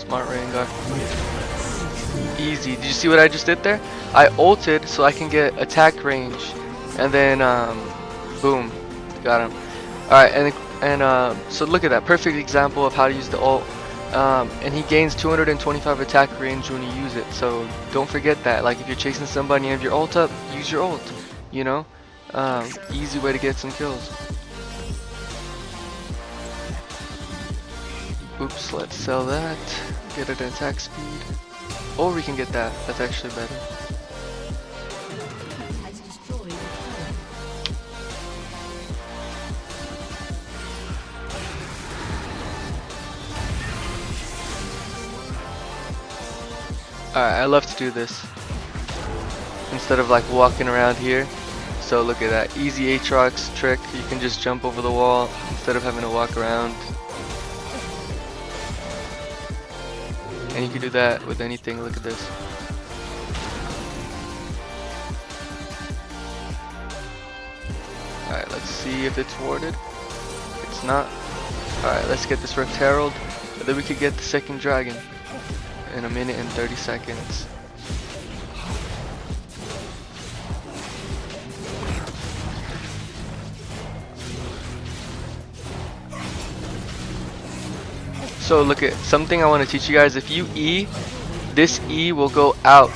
Smart Rengar. Easy. Did you see what I just did there? I ulted so I can get attack range. And then, um, boom. Got him. Alright, and, and uh, so look at that. Perfect example of how to use the ult. Um, and he gains 225 attack range when you use it. So don't forget that. Like if you're chasing somebody and you have your ult up, use your ult. You know? Um, easy way to get some kills. Oops, let's sell that. Get an attack speed. Or we can get that. That's actually better. Alright, I love to do this. Instead of like walking around here. So look at that. Easy Aatrox trick. You can just jump over the wall instead of having to walk around. And you can do that with anything. Look at this. Alright, let's see if it's warded. It's not. Alright, let's get this Rift Herald. And then we could get the second dragon in a minute and 30 seconds. So look at something I want to teach you guys. If you E, this E will go out.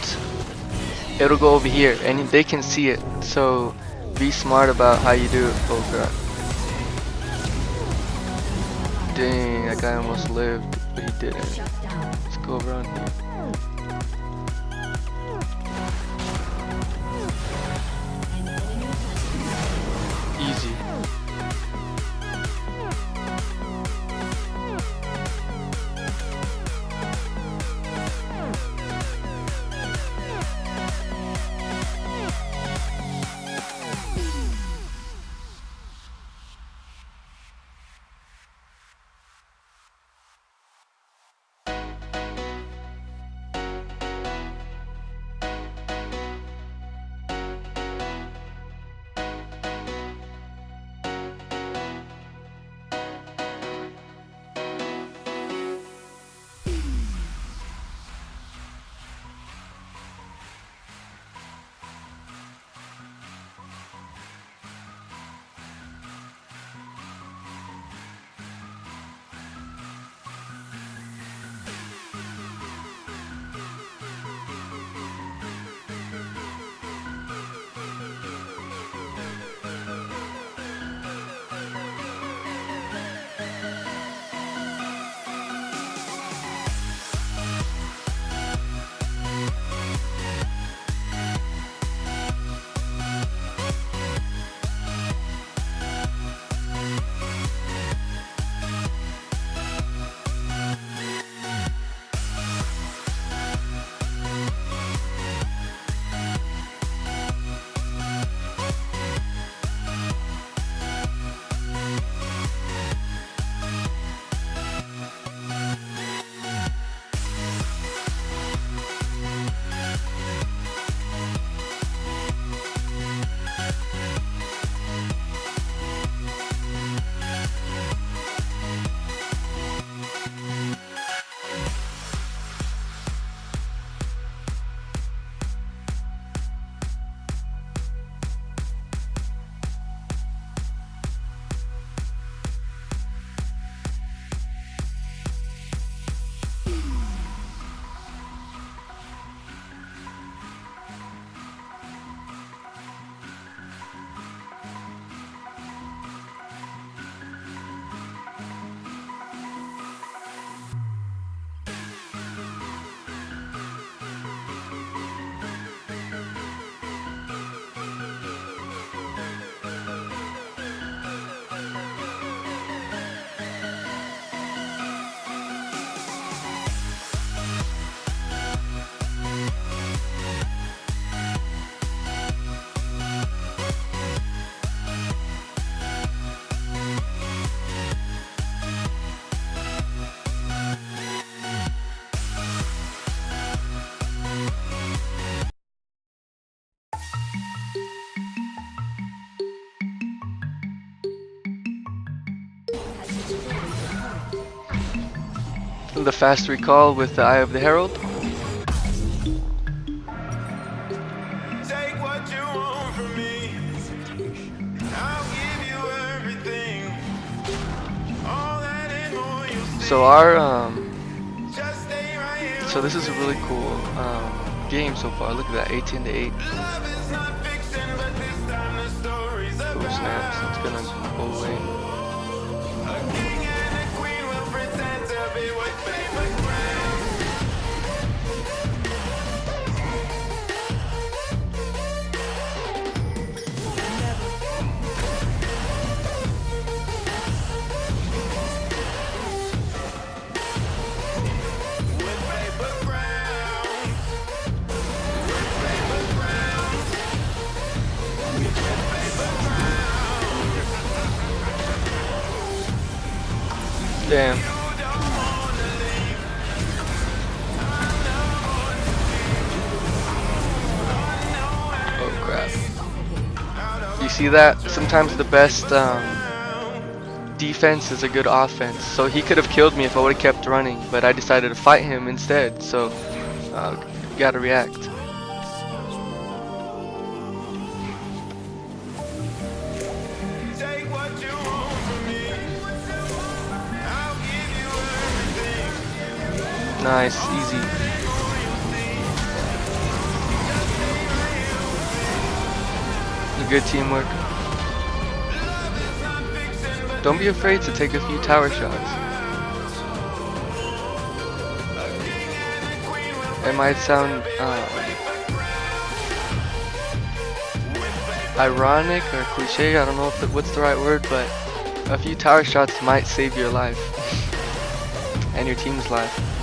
It'll go over here and they can see it. So be smart about how you do it. Oh god. Dang, that guy almost lived, but he didn't. Let's go around here. The fast recall with the Eye of the Herald. Take what you want from me. I'll give you everything. All that and more you'll see. So our um, Just stay right here. so this is a really cool um, game so far. Look at that, 18 to 8. Love is not fiction, but this time the story's Oh snaps! It's gonna go away. See that? Sometimes the best um, defense is a good offense. So he could have killed me if I would have kept running, but I decided to fight him instead. So uh, gotta react. Nice, what Good teamwork. Don't be afraid to take a few tower shots. It might sound uh, ironic or cliche, I don't know if the, what's the right word, but a few tower shots might save your life and your team's life.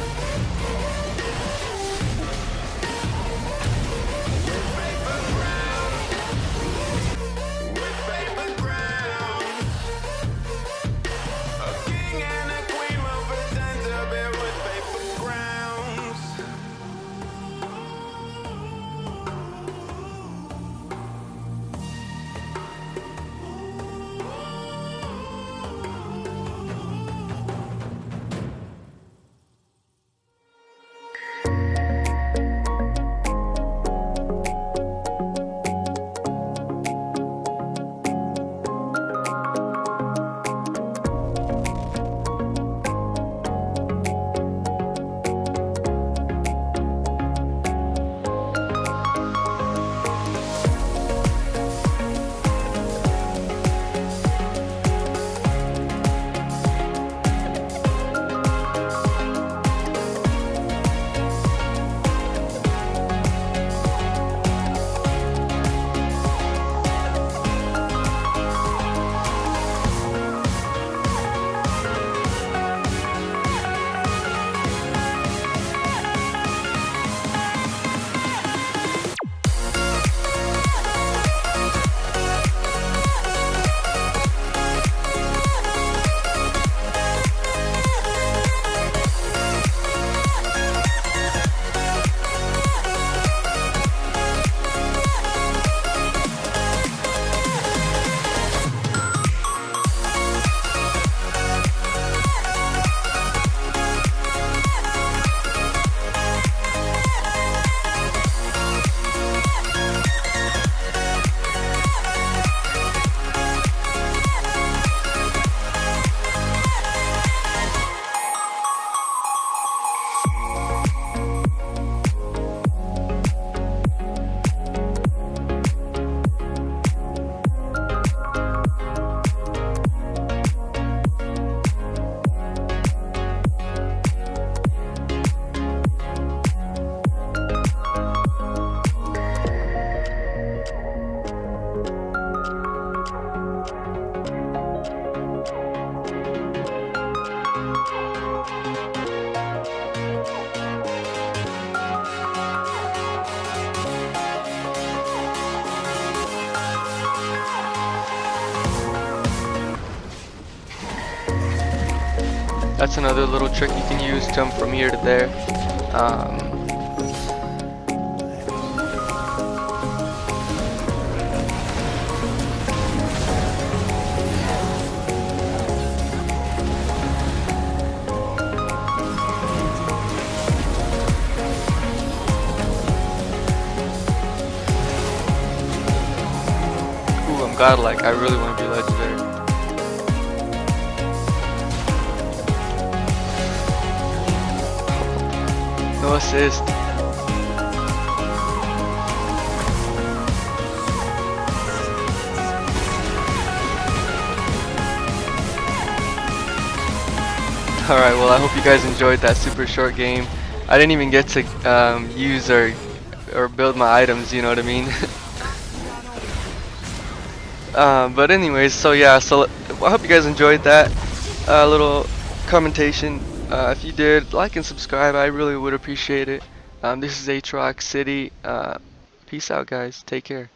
That's another little trick you can use, to jump from here to there. Um, Ooh, I'm godlike. I really want to be legendary. No assist. Alright, well I hope you guys enjoyed that super short game. I didn't even get to um, use or or build my items, you know what I mean? um, but anyways, so yeah, so I hope you guys enjoyed that uh, little commentation. Uh, if you did, like and subscribe. I really would appreciate it. Um, this is Aatrox City. Uh, peace out, guys. Take care.